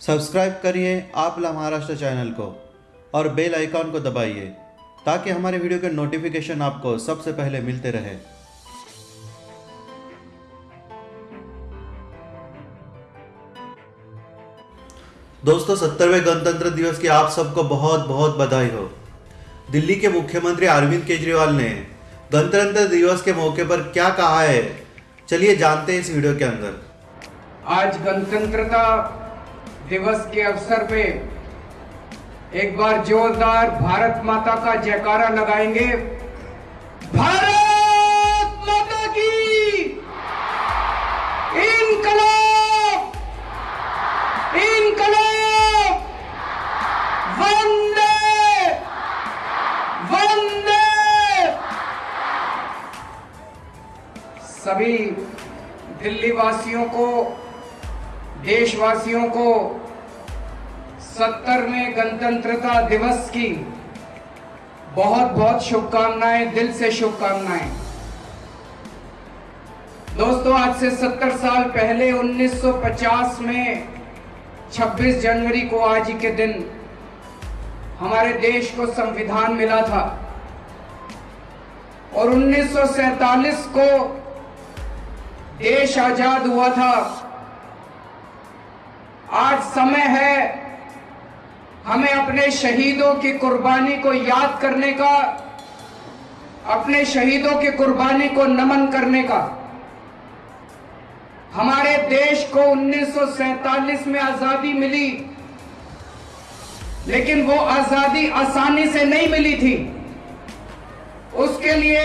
Subscribe करिए आप ला Maharashtra channel को और बेल आइकॉन को दबाइए, ताकि हमारे वीडियो के नोटिफिकेशन आपको सबसे पहले मिलते रहे। दोस्तों, सत्तरवें गणतंत्र दिवस की आप सबको बहुत बहुत बधाई हो। दिल्ली के मुख्यमंत्री अरविंद केजरीवाल ने गणतंत्र दिवस के मौके पर क्या कहा है, चलिए जानते हैं इस वीडियो के अंदर। आज गणतंत्रता दिवस के अवसर पे एक बार जोरदार भारत माता का जयकारा लगाएँगे। भारत माता की इनकलाब इनकलाब। वंदे वंदे। सभी दिल्ली वासियों को, देशवासियों को गणतंत्रता दिवस की बहुत बहुत शुभकामनाएँ, दिल से शुभकामनाएँ। दोस्तों, आज से 70 साल पहले 1950 में 26 जनवरी को आज के दिन, हमारे देश को संविधान मिला था। और 1947 को देश आज़ाद हुआ था। आज समय है हमें अपने शहीदों की कुर्बानी को याद करने का, अपने शहीदों की कुर्बानी को नमन करने का, हमारे देश को 1947 में आज़ादी मिली, लेकिन वो आज़ादी आसानी से नहीं मिली थी। उसके लिए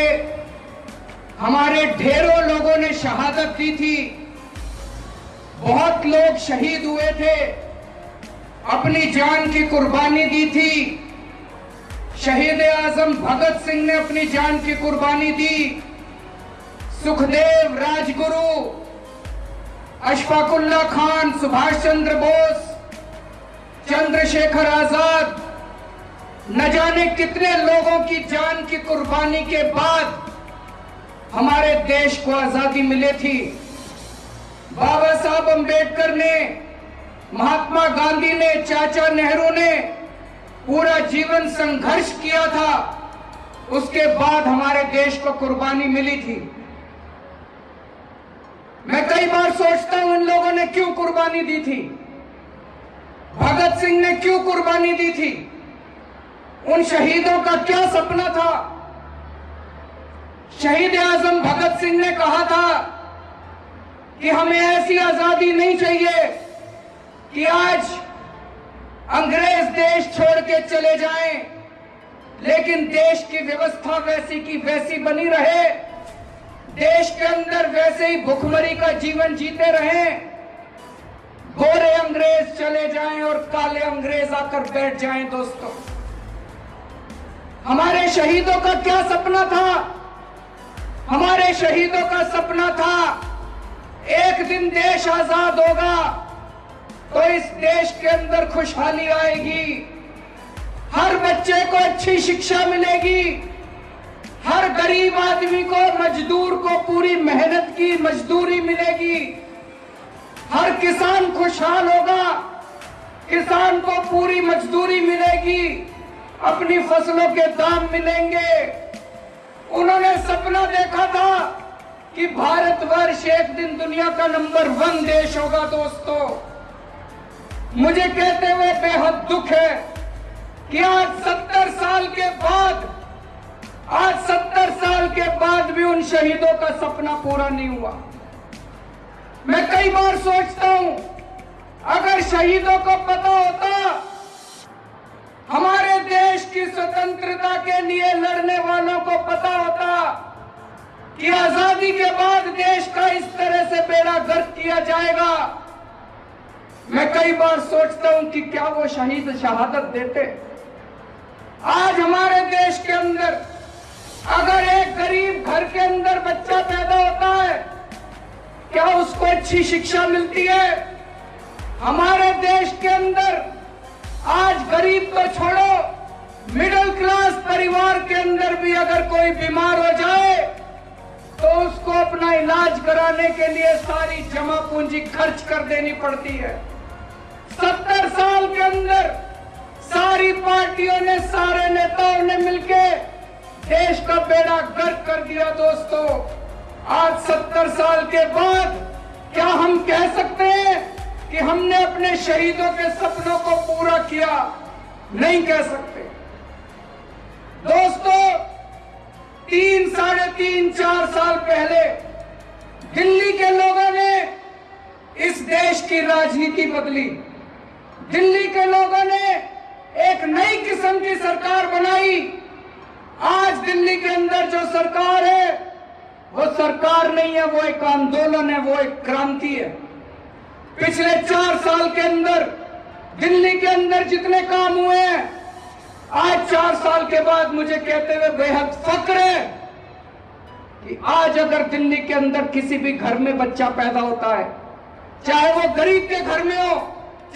हमारे ढेरों लोगों ने शहादत दी थी। बहुत लोग शहीद हुए थे। अपनी जान की कुर्बानी दी थी। शहीद आज़म भगत सिंह ने अपनी जान की कुर्बानी दी। सुखदेव राजगुरु, अशफाकुल्ला खान, सुभाष चंद्र बोस, चंद्रशेखर आज़ाद, न जाने कितने लोगों की जान की कुर्बानी के बाद हमारे देश को आज़ादी मिली थी। बाबा साहब अंबेडकर ने महात्मा गांधी ने, चाचा नेहरू ने पूरा जीवन संघर्ष किया था। उसके बाद हमारे देश को कुर्बानी मिली थी। मैं कई बार सोचता हूँ उन लोगों ने क्यों कुर्बानी दी थी। भगत सिंह ने क्यों कुर्बानी दी थी। उन शहीदों का क्या सपना था। शहीद आज़म भगत सिंह ने कहा था कि हमें ऐसी आज़ादी नहीं चाहिए कि आज अंग्रेज़ देश छोड़ के चले जाएँ, लेकिन देश की व्यवस्था वैसी की वैसी बनी रहे। देश के अंदर वैसे ही भुखमरी का जीवन जीते रहे। गोरे अंग्रेज़ चले जाएँ और काले अंग्रेज़ आकर बैठ जाएँ दोस्तों। हमारे शहीदों का क्या सपना था? हमारे शहीदों का सपना था, एक दिन देश आज़ाद होगा। तो इस देश के अंदर खुशहाली आएगी। हर बच्चे को अच्छी शिक्षा मिलेगी। हर गरीब आदमी को, मजदूर को पूरी मेहनत की मजदूरी मिलेगी। हर किसान खुशहाल होगा। किसान को पूरी मजदूरी मिलेगी। अपनी फ़सलों के दाम मिलेंगे। उन्होंने सपना देखा था कि भारतवर्ष एक दिन दुनिया का नंबर वन देश होगा, दोस्तों। मुझे कहते हुए बेहद दुख है कि आज सत्तर साल के बाद, आज सत्तर साल के बाद भी उन शहीदों का सपना पूरा नहीं हुआ। मैं कई बार सोचता हूँ, अगर शहीदों को पता होता, हमारे देश की स्वतंत्रता के लिए लड़ने वालों को पता होता कि आज़ादी के बाद देश का इस तरह से बेड़ा गर्क किया जाएगा। मैं कई बार सोचता हूँ कि क्या वो शहीद शहादत देते। आज हमारे देश के अंदर, अगर एक गरीब घर के अंदर बच्चा पैदा होता है, क्या उसको अच्छी शिक्षा मिलती है? हमारे देश के अंदर, आज गरीब को छोड़ो मिडिल क्लास परिवार के अंदर भी अगर कोई बीमार हो जाए तो उसको अपना इलाज कराने के लिए सारी जमा पूंजी खर्च कर देनी पड़ती है। सत्तर साल के अंदर सारी पार्टियों ने, सारे नेताओं ने मिलके देश का बेड़ा गर्क कर दिया दोस्तों। आज सत्तर साल के बाद क्या हम कह सकते हैं कि हमने अपने शहीदों के सपनों को पूरा किया? नहीं कह सकते। दोस्तों, तीन, साढ़े तीन, चार साल पहले दिल्ली के लोगों ने इस देश की राजनीति बदली। दिल्ली के लोगों ने एक नई किस्म की सरकार बनाई। आज दिल्ली के अंदर जो सरकार है, वो सरकार नहीं है, वो एक आंदोलन है, वो एक क्रांति है। पिछले चार साल के अंदर, दिल्ली के अंदर जितने काम हुए हैं, आज चार साल के बाद मुझे कहते हुए बेहद फक्र है कि आज अगर दिल्ली के अंदर किसी भी घर में बच्चा पैदा होता है, चाहे वो गरीब के घर में हो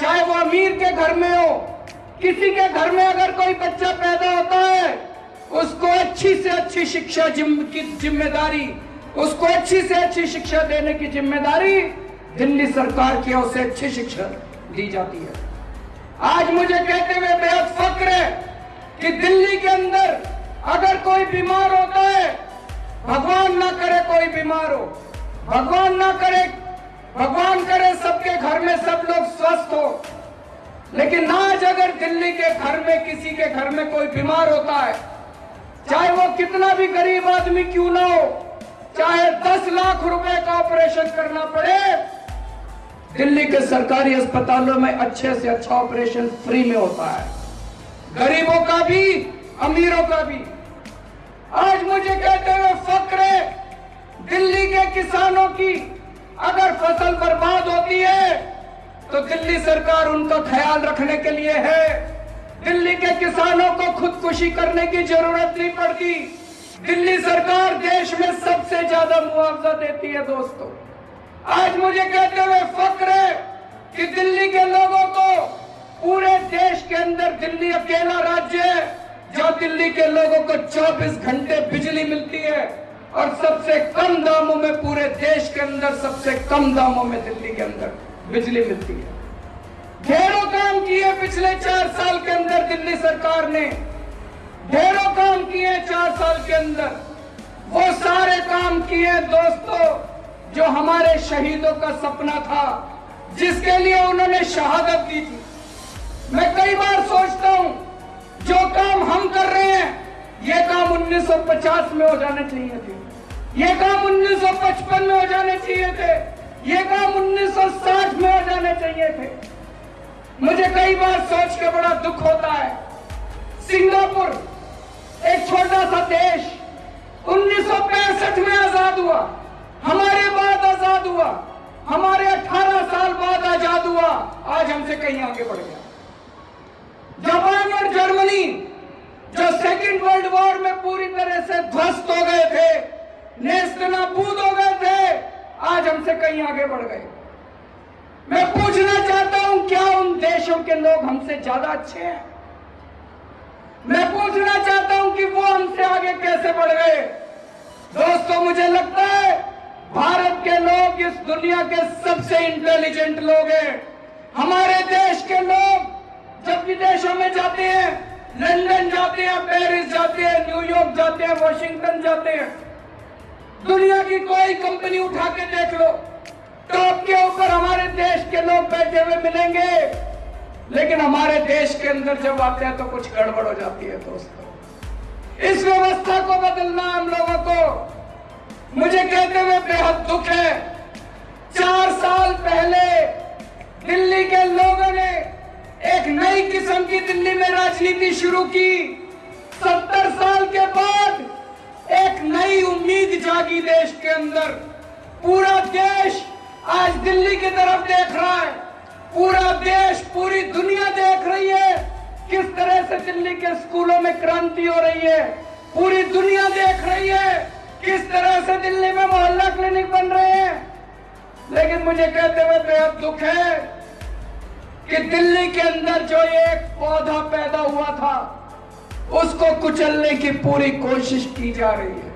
चाहे वो अमीर के घर में हो किसी के घर में अगर कोई बच्चा पैदा होता है उसको अच्छी से अच्छी शिक्षा जिम, की ज़िम्मेदारी उसको अच्छी से अच्छी शिक्षा देने की ज़िम्मेदारी दिल्ली सरकार की ओर से अच्छी शिक्षा दी जाती है। आज मुझे कहते हुए बेहद फक्र है कि दिल्ली के अंदर अगर कोई बीमार होता है भगवान ना करे कोई बीमार हो भगवान ना करे भगवान करे सबके घर में सब लोग स्वस्थ हो। लेकिन आज अगर दिल्ली के घर में, किसी के घर में कोई बीमार होता है, चाहे वो कितना भी गरीब आदमी क्यों ना हो, चाहे दस लाख रुपए का ऑपरेशन करना पड़े, दिल्ली के सरकारी अस्पतालों में अच्छे से अच्छा ऑपरेशन फ्री में होता है। गरीबों का भी, अमीरों का भी। आज मुझे कहते हुए फक्र है, दिल्ली के किसानों की अगर फ़सल बर्बाद होती है तो दिल्ली सरकार उनका ख्याल रखने के लिए है। दिल्ली के किसानों को खुदकुशी करने की ज़रूरत नहीं पड़ती। दिल्ली सरकार देश में सबसे ज़्यादा मुआवजा देती है दोस्तों। आज मुझे कहते हुए फक्र है कि दिल्ली के लोगों को पूरे देश के अंदर दिल्ली अकेला राज्य है, जहाँ दिल्ली के लोगों को 24 घंटे बिजली मिलती है। और सबसे कम दामों में पूरे देश के अंदर, सबसे कम दामों में दिल्ली के अंदर बिजली मिलती है। ढेरों काम किए पिछले चार साल के अंदर दिल्ली सरकार ने। ढेरों काम किए चार साल के अंदर। वो सारे काम किए दोस्तों, जो हमारे शहीदों का सपना था, जिसके लिए उन्होंने शहादत दी थी। मैं कई बार सोचता हूँ, जो काम हम कर रहे हैं, ये काम 1950 में हो जाने चाहिए थे। ये काम 1955 में हो जाने चाहिए थे। ये काम 1960 में हो जाने चाहिए थे। मुझे कई बार सोच के बड़ा दुख होता है। सिंगापुर, एक छोटा सा देश 1965 में आज़ाद हुआ। हमारे बाद आज़ाद हुआ। हमारे 18 साल बाद आज़ाद हुआ। आज हमसे कहीं आगे बढ़ गया। जापान और जर्मनी, जो सेकेंड वर्ल्ड वॉर में पूरी तरह से ध्वस्त हो गए थे नेस्तनाबूद हो गए थे, आज हमसे कहीं आगे बढ़ गए। मैं पूछना चाहता हूँ, क्या उन देशों के लोग हमसे ज़्यादा अच्छे हैं? मैं पूछना चाहता हूँ कि वो हमसे आगे कैसे बढ़ गए? दोस्तों, मुझे लगता है, भारत के लोग, इस दुनिया के सबसे इंटेलिजेंट लोग हैं। हमारे देश के लोग जब विदेशों में जाते हैं, लंदन जाते हैं, पेरिस जाते हैं न्यूयॉर्क जाते हैं, वॉशिंगटन जाते हैं दुनिया की कोई कंपनी उठा के देख लो। टॉप के ऊपर हमारे देश के लोग बैठे हुए मिलेंगे। लेकिन हमारे देश के अंदर जब आते हैं तो कुछ गड़बड़ हो जाती है दोस्तों। इस व्यवस्था को बदलना हम लोगों को मुझे कहते हुए बेहद दुख है। चार साल पहले दिल्ली के लोगों ने एक नई किस्म की दिल्ली में राजनीति शुरू की। सत्तर साल के बाद नई उम्मीद जागी देश के अंदर। पूरा देश आज दिल्ली की तरफ़ देख रहा है। पूरा देश, पूरी दुनिया देख रही है किस तरह से दिल्ली के स्कूलों में क्रांति हो रही है। पूरी दुनिया देख रही है किस तरह से दिल्ली में मोहल्ला क्लिनिक बन रहे हैं। लेकिन मुझे कहते हुए बेहद दुख है कि दिल्ली के अंदर जो एक पौधा पैदा हुआ था, उसको कुचलने की पूरी कोशिश की जा रही है।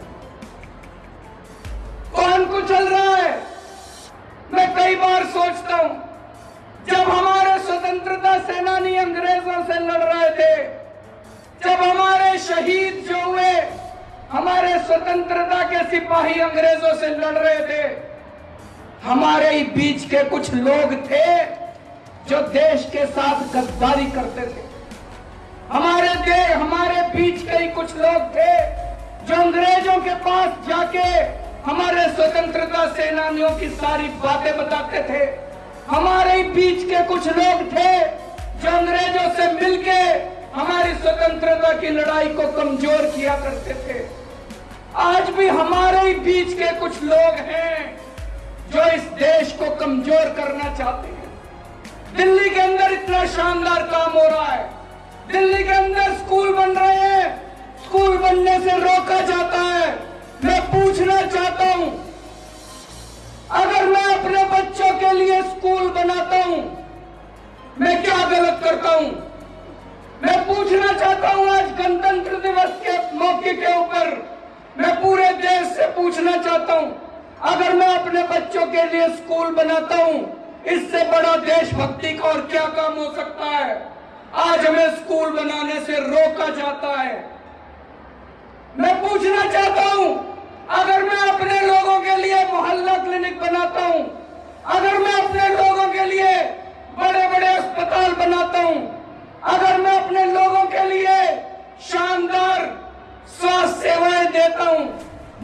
कौन कुचल रहा है। मैं कई बार सोचता हूँ, जब हमारे स्वतंत्रता सेनानी अंग्रेज़ों से लड़ रहे थे, जब हमारे शहीद जो हुए, हमारे स्वतंत्रता के सिपाही अंग्रेज़ों से लड़ रहे थे, हमारे ही बीच के कुछ लोग थे जो देश के साथ गद्दारी करते थे। हमारे दे, हमारे बीच के ही कुछ लोग थे जो अंग्रेज़ों के पास जाके हमारे स्वतंत्रता सेनानियों की सारी बातें बताते थे। हमारे बीच के कुछ लोग थे जो अंग्रेज़ों से मिलके हमारी स्वतंत्रता की लड़ाई को कमज़ोर किया करते थे। आज भी हमारे ही बीच के कुछ लोग हैं जो इस देश को कमज़ोर करना चाहते हैं। दिल्ली के अंदर इतना शानदार काम हो रहा है। दिल्ली के अंदर स्कूल बन रहे हैं। स्कूल बनने से रोका जाता है। मैं पूछना चाहता हूँ, अगर मैं अपने बच्चों के लिए स्कूल बनाता हूँ, मैं क्या गलत करता हूँ? मैं पूछना चाहता हूँ आज गणतंत्र दिवस के मौके के ऊपर, मैं पूरे देश से पूछना चाहता हूँ, अगर मैं अपने बच्चों के लिए स्कूल बनाता हूँ, इससे बड़ा देशभक्ति का और क्या काम हो सकता है? आज हमें स्कूल बनाने से रोका जाता है। मैं पूछना चाहता हूँ अगर मैं अपने लोगों के लिए मोहल्ला क्लिनिक बनाता हूँ, अगर मैं अपने लोगों के लिए बड़े बड़े अस्पताल बनाता हूँ, अगर मैं अपने लोगों के लिए शानदार स्वास्थ्य सेवाएँ देता हूँ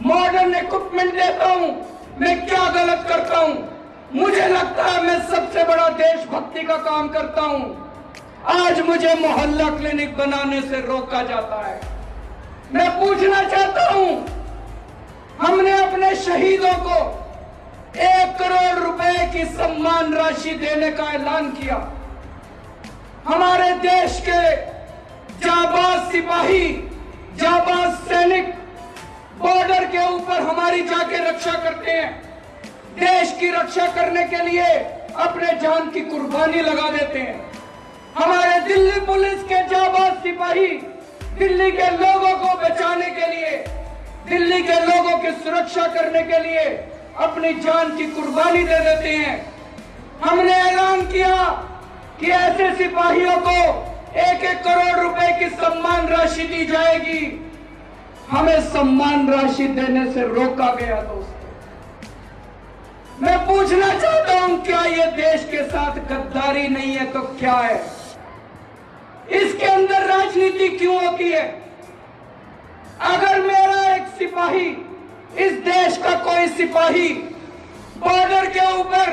मॉडर्न इक्विपमेंट देता हूँ, मैं क्या गलत करता हूँ? मुझे लगता है मैं सबसे बड़ा देशभक्ति का काम करता हूँ। आज मुझे मोहल्ला क्लिनिक बनाने से रोका जाता है। मैं पूछना चाहता हूँ हमने अपने शहीदों को एक करोड़ रुपए की सम्मान राशि देने का ऐलान किया। हमारे देश के जाबाज सिपाही, जाबाज सैनिक बॉर्डर के ऊपर हमारी जाके रक्षा करते हैं। देश की रक्षा करने के लिए अपने जान की कुर्बानी लगा देते हैं। हमारे दिल्ली पुलिस के जाबाज सिपाही, दिल्ली के लोगों को बचाने के लिए दिल्ली के लोगों की सुरक्षा करने के लिए अपनी जान की कुर्बानी दे देते हैं। हमने ऐलान किया कि ऐसे सिपाहियों को एक एक करोड़ रुपए की सम्मान राशि दी जाएगी। हमें सम्मान राशि देने से रोका गया, दोस्तों। मैं पूछना चाहता हूँ, क्या ये देश के साथ गद्दारी नहीं है तो क्या है? इसके अंदर राजनीति क्यों होती है? अगर एक सिपाही। इस देश का कोई सिपाही बॉर्डर के ऊपर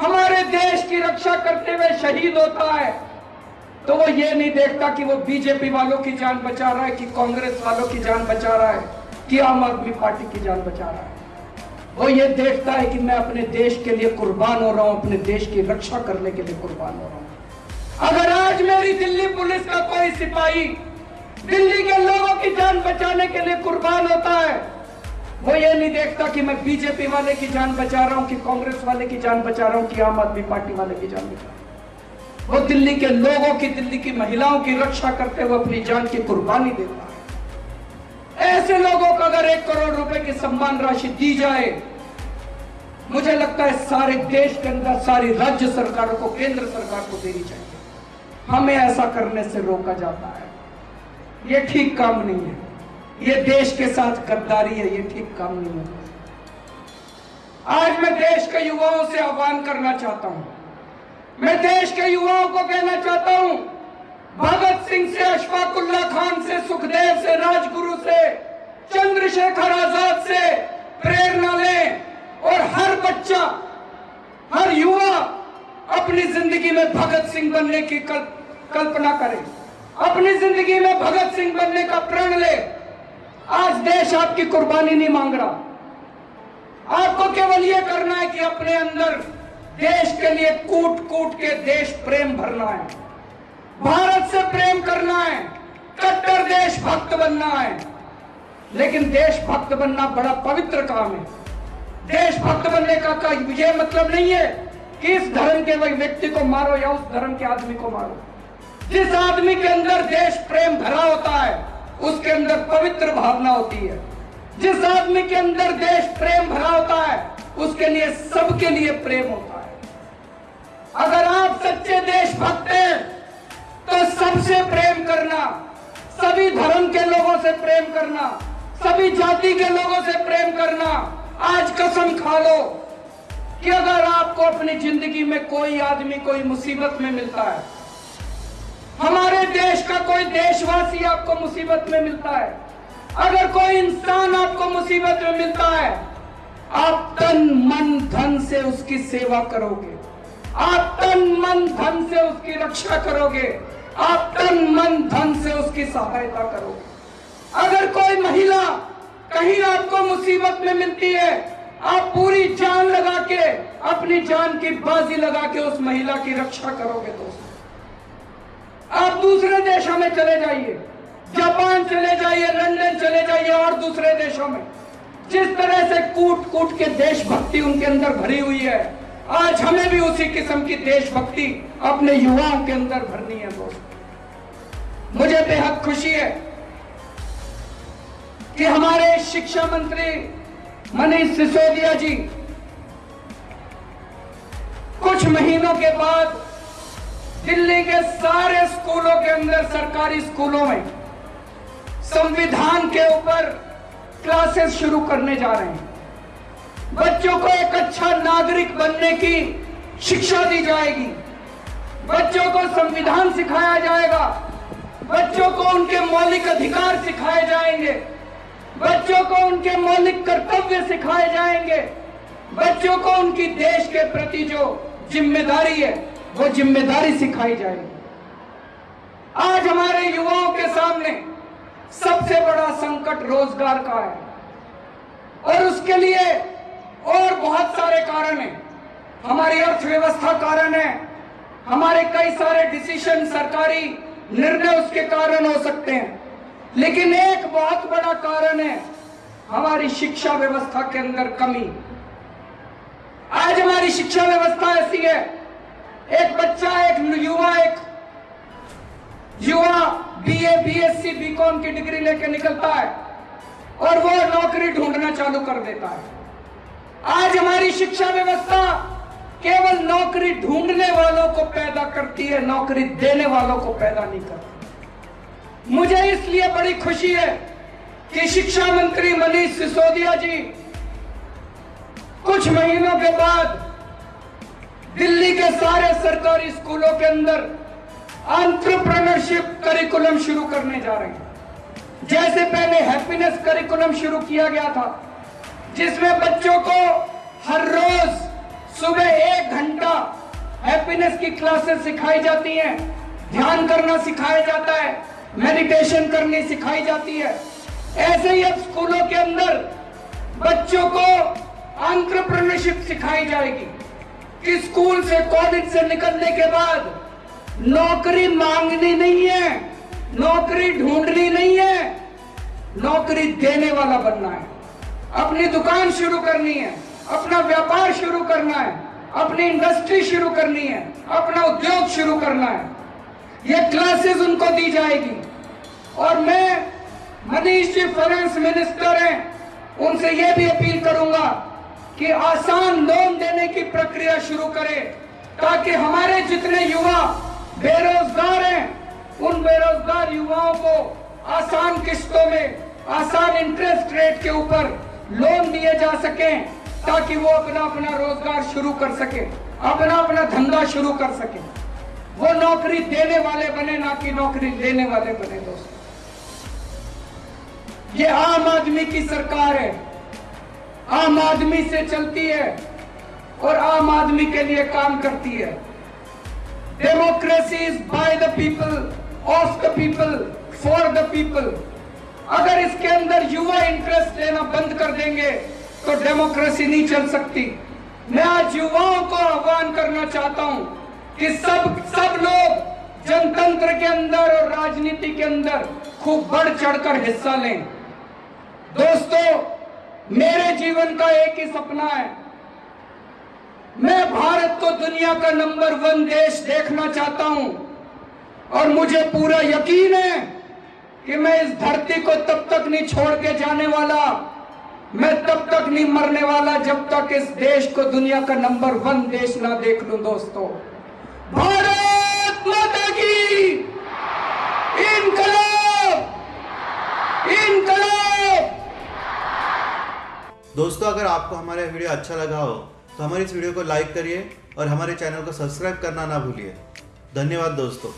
हमारे देश की रक्षा करते हुए शहीद होता है। तो वो ये नहीं देखता कि वो बीजेपी वालों की जान बचा रहा है, कि कांग्रेस वालों की जान बचा रहा है, कि आम आदमी पार्टी की जान बचा रहा है। वो ये देखता है कि मैं अपने देश के लिए कुर्बान हो रहा हूँ, अपने देश की रक्षा करने के लिए कुर्बान हो रहा हूँ। अगर आज मेरी दिल्ली पुलिस का कोई सिपाही दिल्ली के लोगों की जान बचाने के लिए कुर्बान होता है। वो ये नहीं देखता कि मैं बीजेपी वाले की जान बचा रहा हूँ कि कांग्रेस वाले की जान बचा रहा हूँ कि आम आदमी पार्टी वाले की जान बचा रहा हूँ। वो दिल्ली के लोगों की, दिल्ली की महिलाओं की रक्षा करते हुए अपनी जान की कुर्बानी देता है। ऐसे लोगों को अगर एक करोड़ रुपए की सम्मान राशि दी जाए, मुझे लगता है सारे देश के अंदर, सारी राज्य सरकारों को, केंद्र सरकार को देनी चाहिए। हमें ऐसा करने से रोका जाता है। ये ठीक काम नहीं है। ये देश के साथ गद्दारी है ये ठीक काम नहीं है। आज मैं देश के युवाओं से आह्वान करना चाहता हूँ। मैं देश के युवाओं को कहना चाहता हूँ भगत सिंह से अशफाकुल्ला खान से सुखदेव से राजगुरु से चंद्रशेखर आज़ाद से प्रेरणा लें और हर बच्चा हर युवा अपनी ज़िंदगी में भगत सिंह बनने की कल, कल्पना करे। अपनी ज़िंदगी में भगत सिंह बनने का प्रण ले। आज देश आपकी कुर्बानी नहीं मांग रहा। आपको केवल यह करना है कि अपने अंदर देश के लिए कूट कूट के देश प्रेम भरना है। भारत से प्रेम करना है कट्टर देशभक्त बनना है। लेकिन देशभक्त बनना बड़ा पवित्र काम है। देशभक्त बनने का, का ये मतलब नहीं है कि इस धर्म के व्यक्ति को मारो या उस धर्म के आदमी को मारो। जिस आदमी के अंदर देश प्रेम भरा होता है, उसके अंदर पवित्र भावना होती है। जिस आदमी के अंदर देश प्रेम भरा होता है, उसके लिए सबके लिए प्रेम होता है। अगर आप सच्चे देशभक्त हैं तो सबसे प्रेम करना, सभी धर्म के लोगों से प्रेम करना, सभी जाति के लोगों से प्रेम करना, आज कसम खा लो कि अगर आपको अपनी ज़िंदगी में कोई आदमी, कोई मुसीबत में मिलता है हमारे देश का कोई देशवासी आपको मुसीबत में मिलता है। अगर कोई इंसान आपको मुसीबत में मिलता है, आप तन मन धन से उसकी सेवा करोगे। आप तन मन धन से उसकी रक्षा करोगे। आप तन मन धन से उसकी सहायता करोगे। अगर कोई महिला कहीं आपको मुसीबत में मिलती है, आप पूरी जान लगा के, अपनी जान की बाजी लगा के उस महिला की रक्षा करोगे दोस्तों। आप दूसरे देशों में चले जाइए। जापान चले जाइए, लंदन चले जाइए और दूसरे देशों में। जिस तरह से कूट कूट के देशभक्ति उनके अंदर भरी हुई है, आज हमें भी उसी किस्म की देशभक्ति अपने युवाओं के अंदर भरनी है, दोस्तों। मुझे बेहद खुशी है कि हमारे शिक्षा मंत्री मनीष सिसोदिया जी कुछ महीनों के बाद दिल्ली के सारे स्कूलों के अंदर, सरकारी स्कूलों में संविधान के ऊपर क्लासेस शुरू करने जा रहे हैं। बच्चों को एक अच्छा नागरिक बनने की शिक्षा दी जाएगी। बच्चों को संविधान सिखाया जाएगा। बच्चों को उनके मौलिक अधिकार सिखाए जाएँगे। बच्चों को उनके मौलिक कर्तव्य सिखाए जाएँगे। बच्चों को उनकी देश के प्रति जो ज़िम्मेदारी है वो ज़िम्मेदारी सिखाई जाएगी। आज हमारे युवाओं के सामने सबसे बड़ा संकट रोज़गार का है। और उसके लिए और बहुत सारे कारण हैं। हमारी अर्थव्यवस्था कारण है। हमारे कई सारे डिसीज़न सरकारी निर्णय उसके कारण हो सकते हैं। लेकिन एक बहुत बड़ा कारण है हमारी शिक्षा व्यवस्था के अंदर कमी। आज हमारी शिक्षा व्यवस्था ऐसी है एक बच्चा, एक युवा एक युवा बीए बीएससी बीकॉम की डिग्री लेके निकलता है और वो नौकरी ढूंढना चालू कर देता है। आज हमारी शिक्षा व्यवस्था केवल नौकरी ढूँढने वालों को पैदा करती है, नौकरी देने वालों को पैदा नहीं करती। मुझे इसलिए बड़ी खुशी है कि शिक्षा मंत्री मनीष सिसोदिया जी कुछ महीनों के बाद दिल्ली के सारे सरकारी स्कूलों के अंदर एंटरप्रेन्योरशिप करिकुलम शुरू करने जा रहे हैं। जैसे पहले हैप्पीनेस करिकुलम शुरू किया गया था, जिसमें बच्चों को हर रोज सुबह एक घंटा हैप्पीनेस की क्लासेस सिखाई जाती हैं। ध्यान करना सिखाया जाता है मेडिटेशन करनी सिखाई जाती है। ऐसे ही अब स्कूलों के अंदर बच्चों को एंटरप्रेन्योरशिप सिखाई जाएगी। स्कूल से कॉलेज से निकलने के बाद नौकरी मांगनी नहीं है, नौकरी ढूंढनी नहीं है, नौकरी देने वाला बनना है। अपनी दुकान शुरू करनी है, अपना व्यापार शुरू करना है, अपनी इंडस्ट्री शुरू करनी है, अपना उद्योग शुरू करना है। ये क्लासेस उनको दी जाएगी। और मैं मनीष जी फाइनेंस मिनिस्टर हैं, उनसे यह भी अपील करूँगा कि आसान लोन देने की प्रक्रिया शुरू करें, ताकि हमारे जितने युवा बेरोजगार हैं, उन बेरोजगार युवाओं को आसान किस्तों में, आसान इंटरेस्ट रेट के ऊपर लोन दिए जा सके, ताकि वो अपना अपना रोज़गार शुरू कर सके अपना अपना धंधा शुरू कर सके। वो नौकरी देने वाले बने, ना कि नौकरी लेने वाले बने दोस्तों। ये आम आदमी की सरकार है। आम आदमी से चलती है और आम आदमी के लिए काम करती है। Democracy is by the people of the people for the people अगर इसके अंदर युवा इंटरेस्ट लेना बंद कर देंगे तो डेमोक्रेसी नहीं चल सकती। मैं आज युवाओं को आह्वान करना चाहता हूँ कि सब सब लोग जनतंत्र के अंदर और राजनीति के अंदर खूब बढ़ चढ़कर हिस्सा लें। दोस्तों मेरे जीवन का एक ही सपना है। मैं भारत को दुनिया का नंबर वन देश देखना चाहता हूँ। और मुझे पूरा यकीन है कि मैं इस धरती को तब तक नहीं छोड़ के जाने वाला, मैं तब तक नहीं मरने वाला जब तक इस देश को दुनिया का नंबर वन देश ना देख लू दोस्तों। भारत माता की! दोस्तों, अगर आपको हमारा वीडियो अच्छा लगा हो तो हमारे इस वीडियो को लाइक करिए और हमारे चैनल को सब्सक्राइब करना ना भूलिए। धन्यवाद दोस्तों।